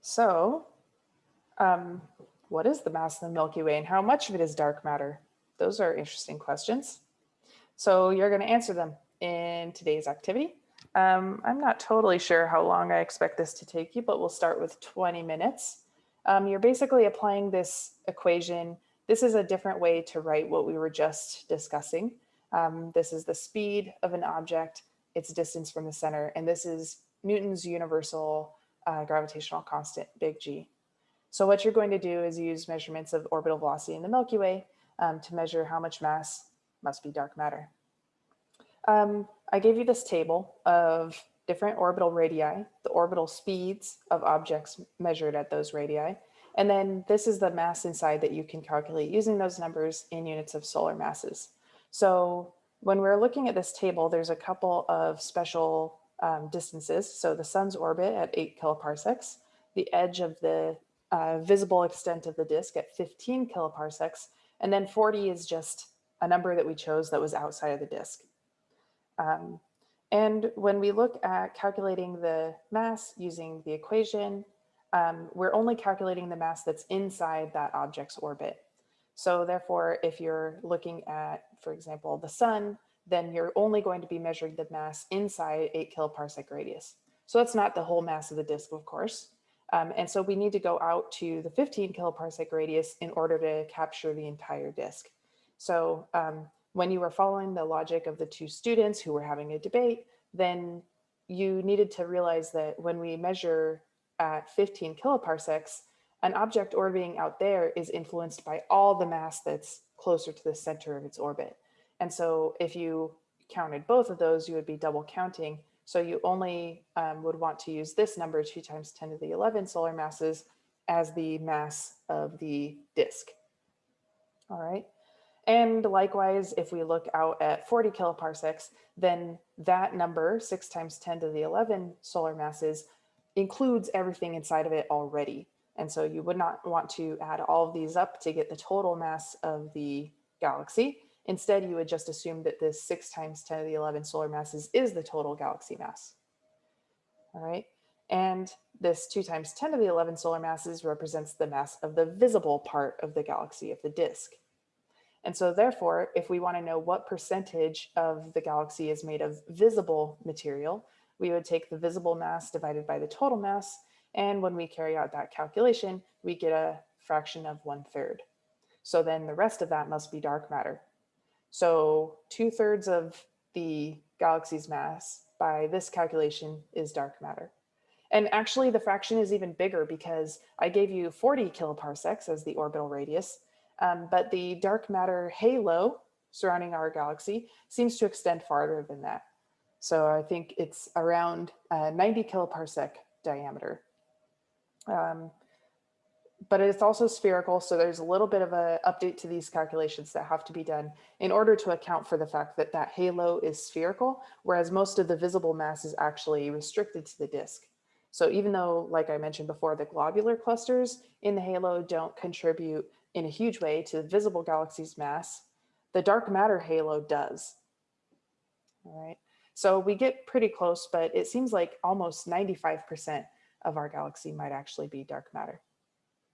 So um, what is the mass of the Milky Way and how much of it is dark matter? Those are interesting questions. So you're going to answer them in today's activity. Um, I'm not totally sure how long I expect this to take you, but we'll start with 20 minutes. Um, you're basically applying this equation. This is a different way to write what we were just discussing. Um, this is the speed of an object, its distance from the center, and this is Newton's universal uh, gravitational constant, big G. So what you're going to do is use measurements of orbital velocity in the Milky Way um, to measure how much mass must be dark matter. Um, I gave you this table of different orbital radii, the orbital speeds of objects measured at those radii. And then this is the mass inside that you can calculate using those numbers in units of solar masses. So when we're looking at this table, there's a couple of special um, distances. So the sun's orbit at eight kiloparsecs, the edge of the uh, visible extent of the disk at 15 kiloparsecs, and then 40 is just a number that we chose that was outside of the disk. Um, and when we look at calculating the mass using the equation, um, we're only calculating the mass that's inside that object's orbit. So therefore, if you're looking at, for example, the sun, then you're only going to be measuring the mass inside eight kiloparsec radius. So that's not the whole mass of the disk, of course. Um, and so we need to go out to the 15 kiloparsec radius in order to capture the entire disk. So um, when you were following the logic of the two students who were having a debate, then you needed to realize that when we measure at 15 kiloparsecs, an object orbiting out there is influenced by all the mass that's closer to the center of its orbit. And so if you counted both of those, you would be double counting. So you only um, would want to use this number, 2 times 10 to the 11 solar masses, as the mass of the disk. All right. And likewise, if we look out at 40 kiloparsecs, then that number, 6 times 10 to the 11 solar masses, includes everything inside of it already. And so you would not want to add all of these up to get the total mass of the galaxy. Instead, you would just assume that this 6 times 10 to the 11 solar masses is the total galaxy mass. All right. And this 2 times 10 to the 11 solar masses represents the mass of the visible part of the galaxy, of the disk. And so therefore, if we want to know what percentage of the galaxy is made of visible material, we would take the visible mass divided by the total mass. And when we carry out that calculation, we get a fraction of one third. So then the rest of that must be dark matter. So two thirds of the galaxy's mass by this calculation is dark matter. And actually the fraction is even bigger because I gave you 40 kiloparsecs as the orbital radius, um, but the dark matter halo surrounding our galaxy seems to extend farther than that. So I think it's around uh, 90 kiloparsec diameter. Um, but it's also spherical. So there's a little bit of a update to these calculations that have to be done in order to account for the fact that that halo is spherical, whereas most of the visible mass is actually restricted to the disk. So even though, like I mentioned before, the globular clusters in the halo don't contribute in a huge way to the visible galaxy's mass, the dark matter halo does. All right, so we get pretty close, but it seems like almost 95% of our galaxy might actually be dark matter.